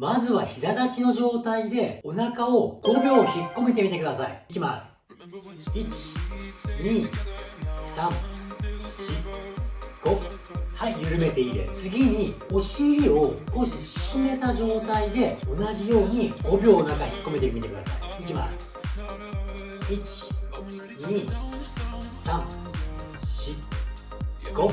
まずは膝立ちの状態でお腹を5秒引っ込めてみてください。いきます。12345はい緩めていいです。次にお尻を少し締めた状態で同じように5秒お腹引っ込めてみてください。いきます。12345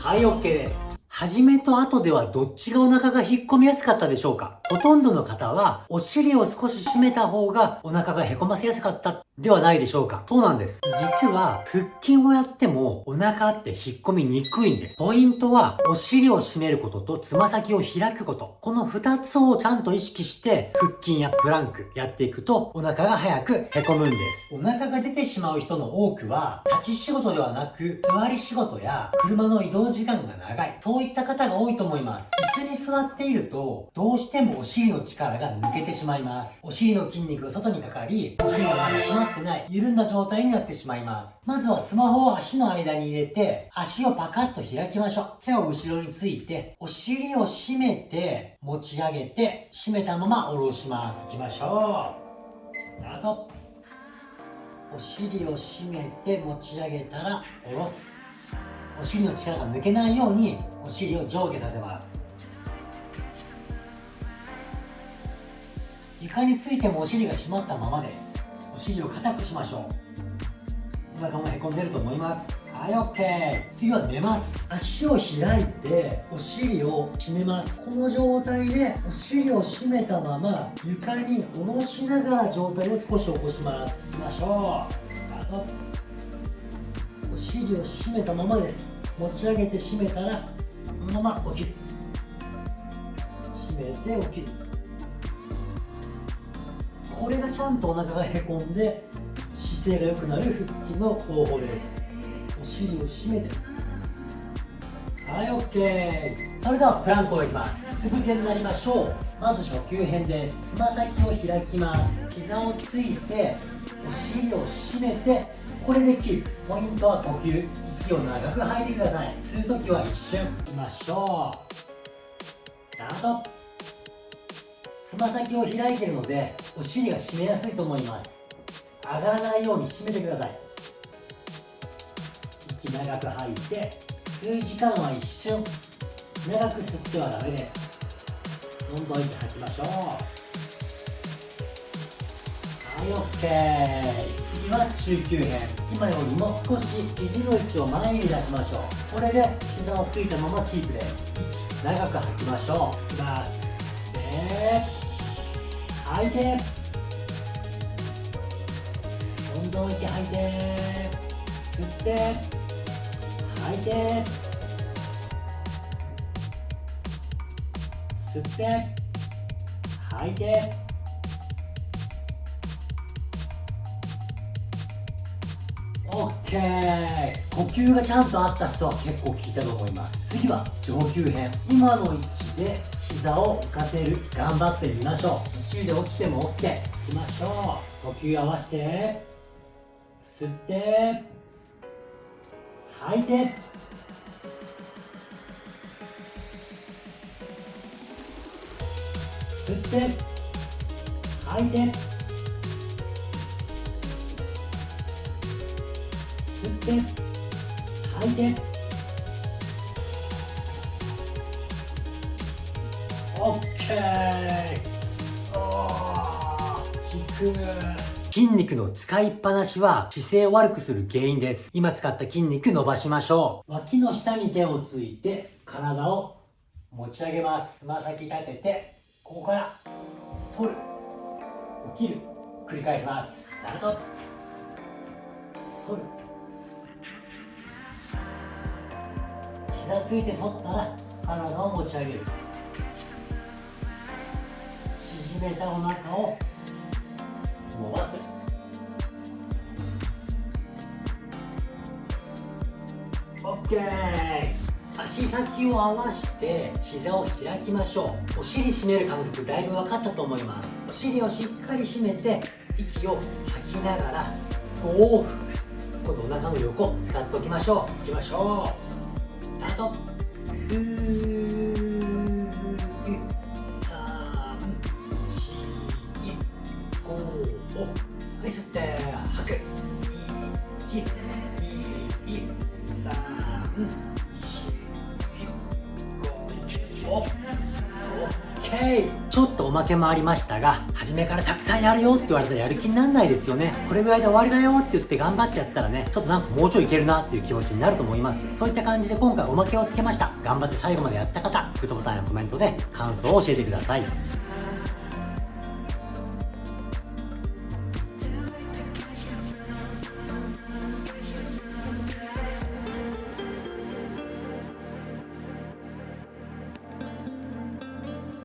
はい OK です。初めと後ではどっちがお腹が引っ込みやすかったでしょうか？ほとんどの方はお尻を少し締めた方がお腹がへこませやすかったではないでしょうか？そうなんです。実は腹筋をやってもお腹って引っ込みにくいんです。ポイントはお尻を締めることとつま先を開くこと。この2つをちゃんと意識して腹筋やプランクやっていくとお腹が早くへこむんです。お腹が出てしまう人の多くは立ち仕事ではなく座り仕事や車の移動時間が長い。そういった方が多いと思います。椅子に座っているとどうしてもお尻の力が抜けてしまいます。お尻の筋肉が外にかかり、お尻が締まってない、緩んだ状態になってしまいます。まずはスマホを足の間に入れて、足をパカッと開きましょう。手を後ろについて、お尻を締めて、持ち上げて、締めたまま下ろします。いきましょう。スタート。お尻を締めて持ち上げたら下ろす。お尻の力が抜けないように、お尻を上下させます。床についてもお尻が締まったままです。お尻を硬くしましょう。お腹もへこんでると思います。はい OK 次は寝ます。足を開いてお尻を締めます。この状態でお尻を締めたまま床に下ろしながら状態を少し起こします。いきましょう。スタート。お尻を締めたままです。持ち上げて締めたらそのまま起きる。締めて起きる。これがちゃんとお腹がへこんで姿勢が良くなる腹筋の方法です。お尻を締めて。はい OK それではプランクをいきます。うつ伏せになりましょう。まず初級編です。つま先を開きます。膝をついてお尻を締めてこれでキープポイントは呼吸。息を長く吐いてください。吸う時は一瞬いきましょう。スタート。つま先を開いているのでお尻が締めやすいと思います。上がらないように締めてください。息長く吐いて吸う時間は一瞬。長く吸ってはダメです。どんどん息吐きましょう。はい OK 次は中級編今よりも少し肘の位置を前に出しましょうこれで膝をついたままキープです。長く吐きましょういきます。で吐いてどんどん息吐いて吸って吐いて吸って吐いてオッケー。呼吸がちゃんとあった人は結構効いたと思います。次は上級編。今の位置で膝を浮かせる。頑張ってみましょう。途中で落ちても OK いきましょう。呼吸合わせて。吸って。吐いて。吸って。吐いて。吸って吐いて OK 効く筋肉の使いっぱなしは姿勢を悪くする原因です。今使った筋肉伸ばしましょう。脇の下に手をついて体を持ち上げます。つま先立ててここから反る。起きる。繰り返しますスタート反る。膝ついて反ったら体を持ち上げる。縮めたお腹を伸ばす。オッケー。足先を合わして膝を開きましょう。お尻締める感覚だいぶ分かったと思います。お尻をしっかり締めて息を吐きながら5往復今度お腹の横使っておきましょう。いきましょう。スタートふー三四五をはい吸って吐く。一二三四五をちょっとおまけもありましたが初めからたくさんやるよって言われたらやる気になんないですよね。これぐらいで終わりだよって言って頑張ってやったらねちょっとなんかもうちょいいけるなっていう気持ちになると思います。そういった感じで今回おまけをつけました。頑張って最後までやった方グッドボタンやコメントで感想を教えてください。